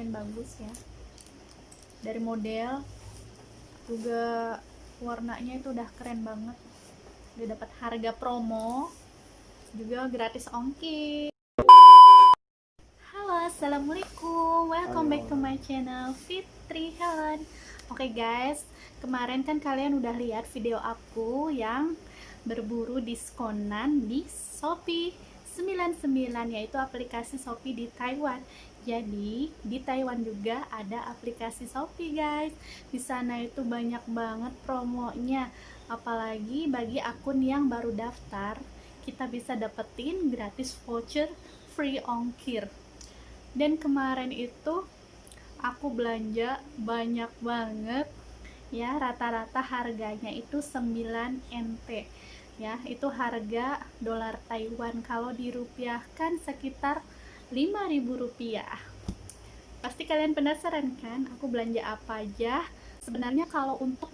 lumayan bagus ya. Dari model juga warnanya itu udah keren banget. Udah dapat harga promo juga gratis ongkir. Halo assalamualaikum. Welcome Halo. back to my channel Fitri Helen. Oke guys. Kemarin kan kalian udah lihat video aku yang berburu diskonan di Shopee 99 yaitu aplikasi Shopee di Taiwan. Jadi di Taiwan juga ada aplikasi Shopee guys. Di sana itu banyak banget promonya. Apalagi bagi akun yang baru daftar kita bisa dapetin gratis voucher free ongkir. Dan kemarin itu aku belanja banyak banget. Ya rata-rata harganya itu 9 NT ya itu harga dolar Taiwan. Kalau dirupiahkan sekitar 5000 rupiah. Pasti kalian penasaran kan aku belanja apa aja? Sebenarnya kalau untuk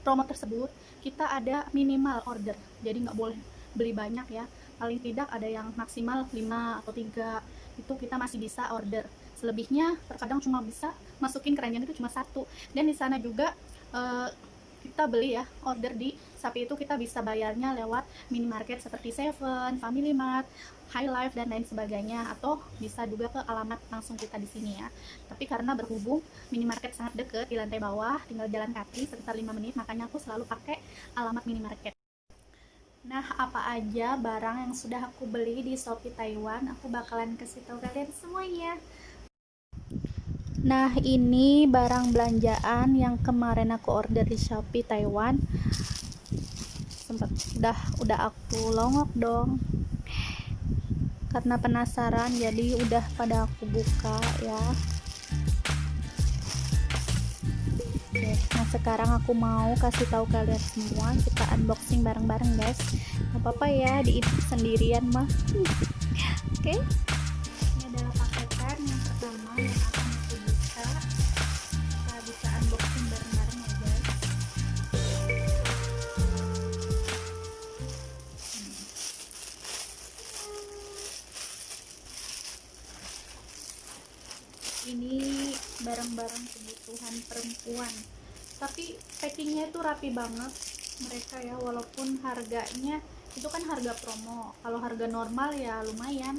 promo tersebut kita ada minimal order. Jadi nggak boleh beli banyak ya. Paling tidak ada yang maksimal 5 atau 3 itu kita masih bisa order. Selebihnya terkadang cuma bisa masukin keranjang itu cuma satu. Dan di sana juga eh, kita beli ya order di Shopee itu kita bisa bayarnya lewat minimarket seperti Seven, Family Mart, High Life dan lain sebagainya atau bisa juga ke alamat langsung kita di sini ya. Tapi karena berhubung minimarket sangat deket di lantai bawah, tinggal jalan kaki sekitar 5 menit, makanya aku selalu pakai alamat minimarket. Nah, apa aja barang yang sudah aku beli di Shopee Taiwan, aku bakalan kasih tahu kalian semuanya. Nah, ini barang belanjaan yang kemarin aku order di Shopee Taiwan. Sempat udah udah aku longok dong. Karena penasaran jadi udah pada aku buka ya. Nah sekarang aku mau kasih tahu kalian semua kita unboxing bareng-bareng guys. Gak apa-apa ya di sendirian mah. Oke. Ini perempuan. Tapi packingnya itu rapi banget mereka ya. Walaupun harganya itu kan harga promo. Kalau harga normal ya lumayan.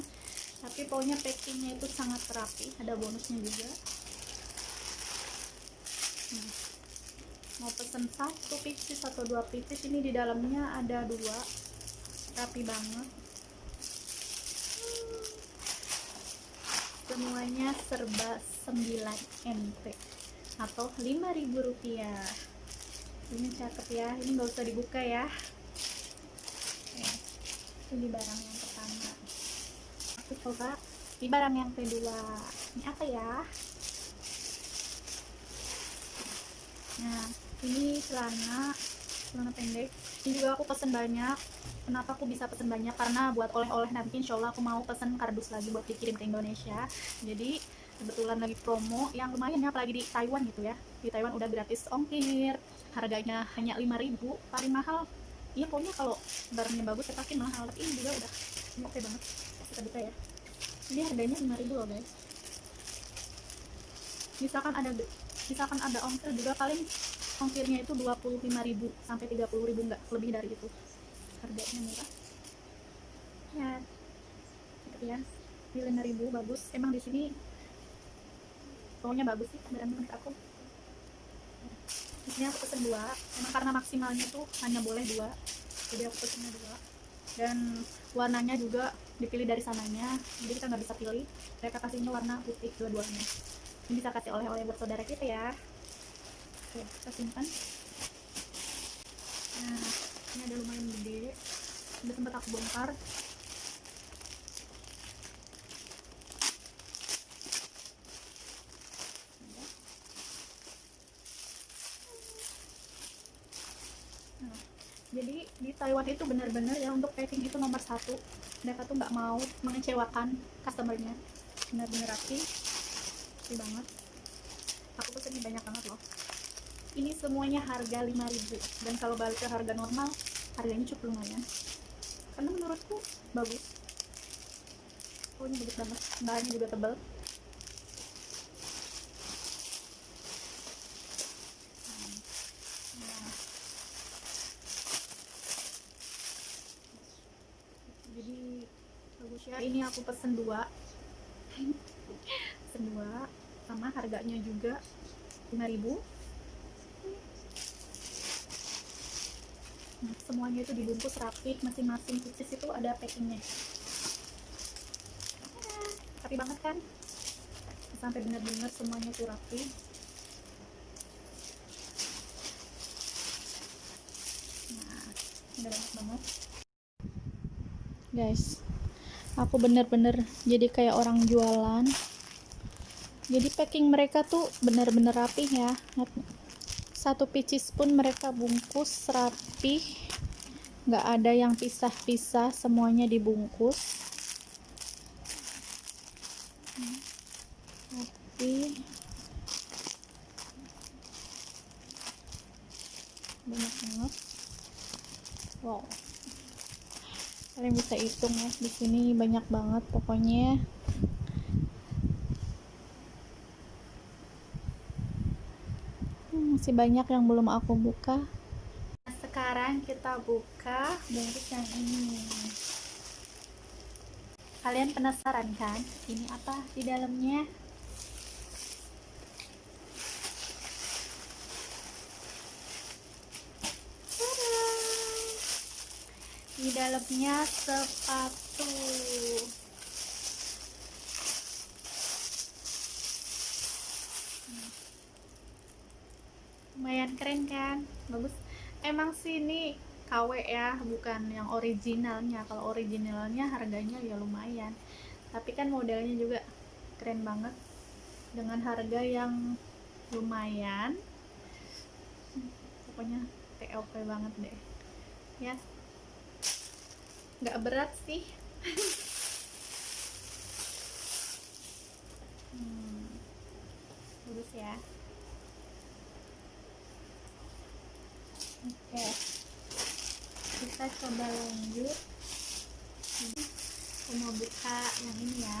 Tapi pokoknya packingnya itu sangat rapi. Ada bonusnya juga. Hmm. mau pesen satu pieces atau dua pieces ini di dalamnya ada dua. Rapi banget. Semuanya serba 9 NT atau 5000 rupiah. Ini cakep ya ini nggak usah dibuka ya. Ini barang yang pertama. Aku coba. Di barang yang kedua. Ini apa ya? Nah ini celana celana pendek. Ini juga aku pesen banyak. Kenapa aku bisa pesen banyak? Karena buat oleh-oleh nanti insya Allah aku mau pesen kardus lagi buat dikirim ke Indonesia. Jadi kebetulan lagi promo yang lumayan ya apalagi di Taiwan gitu ya. Di Taiwan udah gratis ongkir harganya hanya 5000 paling mahal. Iya pokoknya kalau barangnya bagus ya pasti mahal. Tapi ini juga udah oke banget kita buka ya. Ini harganya 5000 loh guys. Misalkan ada misalkan ada ongkir juga paling ongkirnya itu 25.000 sampai 30.000 enggak lebih dari itu. Harganya murah. Ya gitu ya. Ini 5000 bagus. Emang di sini pokoknya bagus sih barang menurut aku. Di sini aku pesen dua emang karena maksimalnya tuh hanya boleh dua. Jadi aku pesennya dua. Dan warnanya juga dipilih dari sananya jadi kita nggak bisa pilih. Mereka kasihnya warna putih dua-duanya ini bisa kasih oleh-oleh buat saudara kita ya. Oke kita simpan. Nah ini ada lumayan gede. Udah sempat aku bongkar Nah, jadi di Taiwan itu benar-benar ya untuk packing itu nomor satu. Mereka tuh nggak mau mengecewakan customernya. Benar-benar rapi. Rapi banget. Aku pesennya banyak banget loh. Ini semuanya harga 5000 dan kalau balik ke harga normal harganya cukup lumayan. Karena menurutku bagus. Pokoknya bagus banget. Bahannya juga tebal ya ini aku pesen dua. Pesen dua sama harganya juga 5000 nah, semuanya itu dibungkus rapi masing-masing pieces itu ada packingnya. Rapi banget kan? Sampai benar-benar semuanya tuh rapi. Nah banyak banget. Guys aku bener-bener jadi kayak orang jualan. Jadi packing mereka tuh bener-bener rapih ya. Satu pieces pun mereka bungkus rapi nggak ada yang pisah-pisah semuanya dibungkus. Rapi banyak banget. Wow kalian bisa hitung ya. Di sini banyak banget pokoknya. Hmm, masih banyak yang belum aku buka. Nah, sekarang kita buka bungkus yang ini. Kalian penasaran kan? Ini apa di dalamnya di dalamnya sepatu. Lumayan keren kan? Bagus. Emang sih ini KW ya bukan yang originalnya. Kalau originalnya harganya ya lumayan. Tapi kan modelnya juga keren banget. Dengan harga yang lumayan. Pokoknya TOP banget deh. Ya nggak berat sih. Hmm, bagus ya. Oke. Kita coba lanjut. Aku mau buka yang ini ya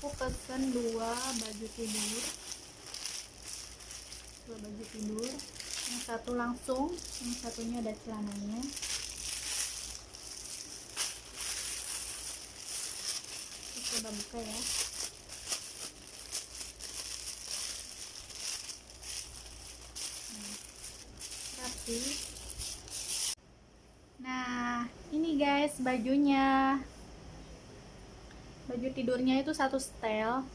aku pesen dua baju tidur. Dua baju tidur. Yang satu langsung yang satunya ada celananya. Kita coba buka ya. Nah, rapi. Nah ini guys bajunya baju tidurnya itu satu setel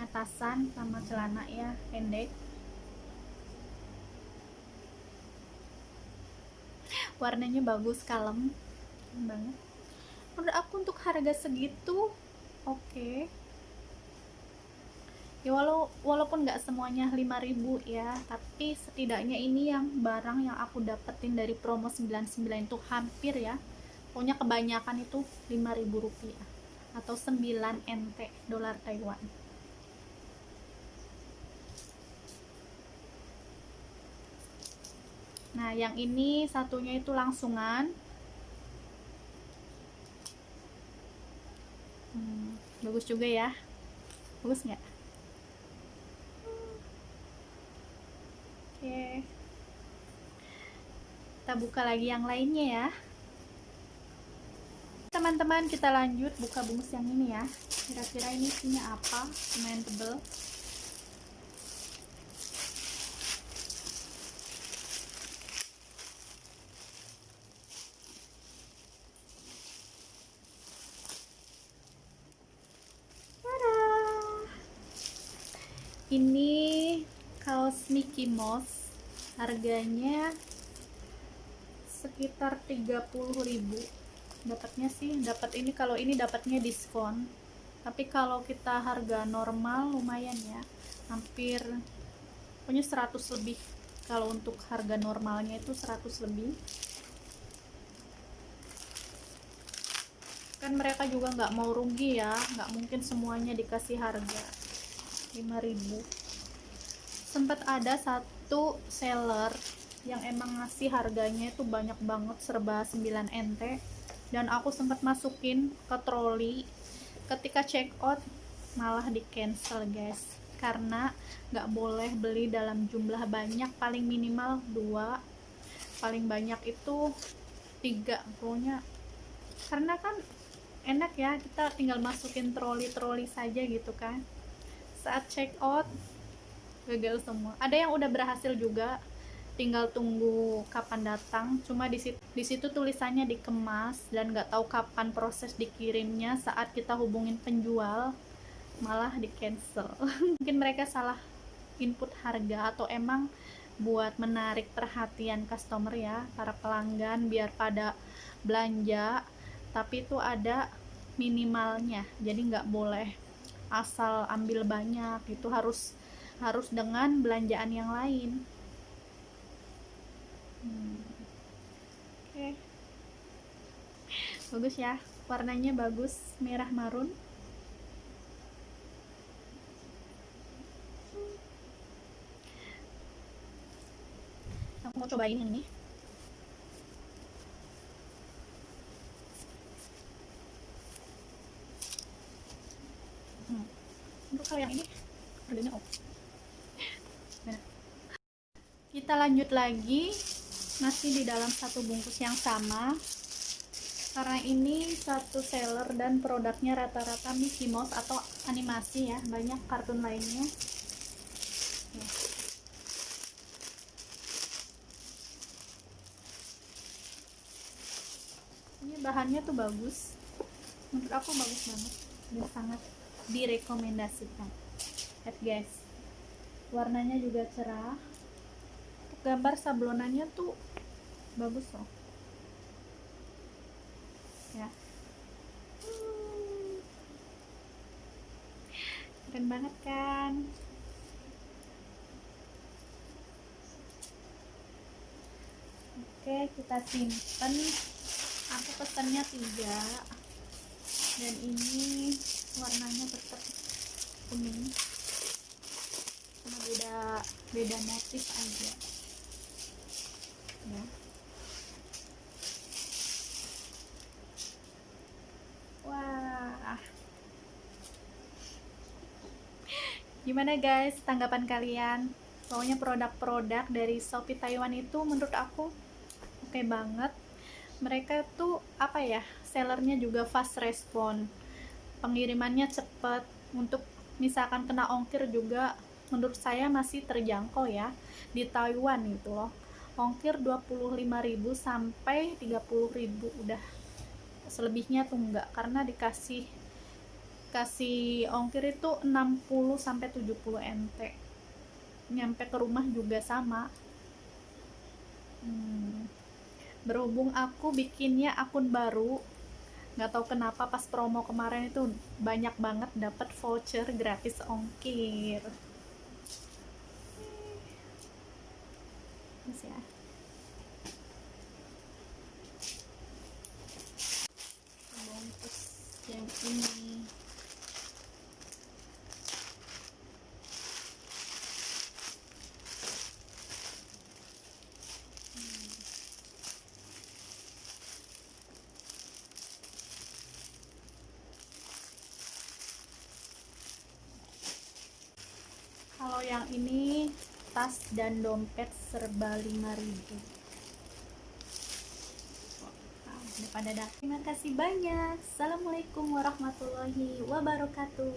atasan sama celana ya pendek. Warnanya bagus kalem banget. Menurut aku untuk harga segitu oke. Okay. ya walau walaupun nggak semuanya 5000 ya tapi setidaknya ini yang barang yang aku dapetin dari promo 99 itu hampir ya. Pokoknya kebanyakan itu 5000 rupiah atau 9 NT dolar Taiwan. Nah yang ini satunya itu langsungan. Hmm, bagus juga ya. Bagus nggak? Oke. Kita buka lagi yang lainnya ya teman-teman kita lanjut buka bungkus yang ini ya. Kira-kira ini isinya apa? Lumayan tebel. Ini kaos Mickey Mouse. Harganya sekitar 30.000 dapatnya sih dapat ini kalau ini dapatnya diskon. Tapi kalau kita harga normal lumayan ya. Hampir punya 100 lebih. Kalau untuk harga normalnya itu 100 lebih. Kan mereka juga nggak mau rugi ya. Nggak mungkin semuanya dikasih harga. 5000 sempat ada satu seller yang emang ngasih harganya itu banyak banget serba 9 NT dan aku sempat masukin ke troli. Ketika check out malah di cancel guys. Karena nggak boleh beli dalam jumlah banyak paling minimal dua. Paling banyak itu tiga pokoknya. Karena kan enak ya kita tinggal masukin troli-troli saja gitu kan. Saat check out gagal semua. Ada yang udah berhasil juga tinggal tunggu kapan datang. Cuma di situ, di situ tulisannya dikemas dan nggak tahu kapan proses dikirimnya saat kita hubungin penjual malah di cancel mungkin mereka salah input harga atau emang buat menarik perhatian customer ya para pelanggan biar pada belanja tapi itu ada minimalnya. Jadi nggak boleh asal ambil banyak itu harus harus dengan belanjaan yang lain hmm. oke. Okay. bagus ya. Warnanya bagus. Merah marun. Aku mau cobain yang ini. Hmm. untuk yang ini harganya oh kita lanjut lagi masih di dalam satu bungkus yang sama. Karena ini satu seller dan produknya rata-rata Mickey Mouse atau animasi ya banyak kartun lainnya. Ini bahannya tuh bagus. Menurut aku bagus banget. Dan sangat direkomendasikan. Lihat guys warnanya juga cerah gambar sablonannya tuh bagus loh. Ya. Keren banget kan? Oke kita simpen. Aku pesannya tiga. Dan ini warnanya tetap kuning. Cuma beda beda motif aja ya wah gimana guys? Tanggapan kalian? Pokoknya produk-produk dari Shopee Taiwan itu menurut aku oke okay banget. Mereka tuh apa ya sellernya juga fast respon. Pengirimannya cepet. Untuk misalkan kena ongkir juga menurut saya masih terjangkau ya di Taiwan gitu loh. Ongkir 25.000 sampai 30.000 udah selebihnya tuh enggak. Karena dikasih kasih ongkir itu 60 sampai 70 NT nyampe ke rumah juga sama. Hmm. berhubung aku bikinnya akun baru nggak tahu kenapa pas promo kemarin itu banyak banget dapat voucher gratis ongkir. Ya. Bungkus yang ini kalau yang ini tas dan dompet serba 5000 wow, pada terima kasih banyak. Assalamualaikum warahmatullahi wabarakatuh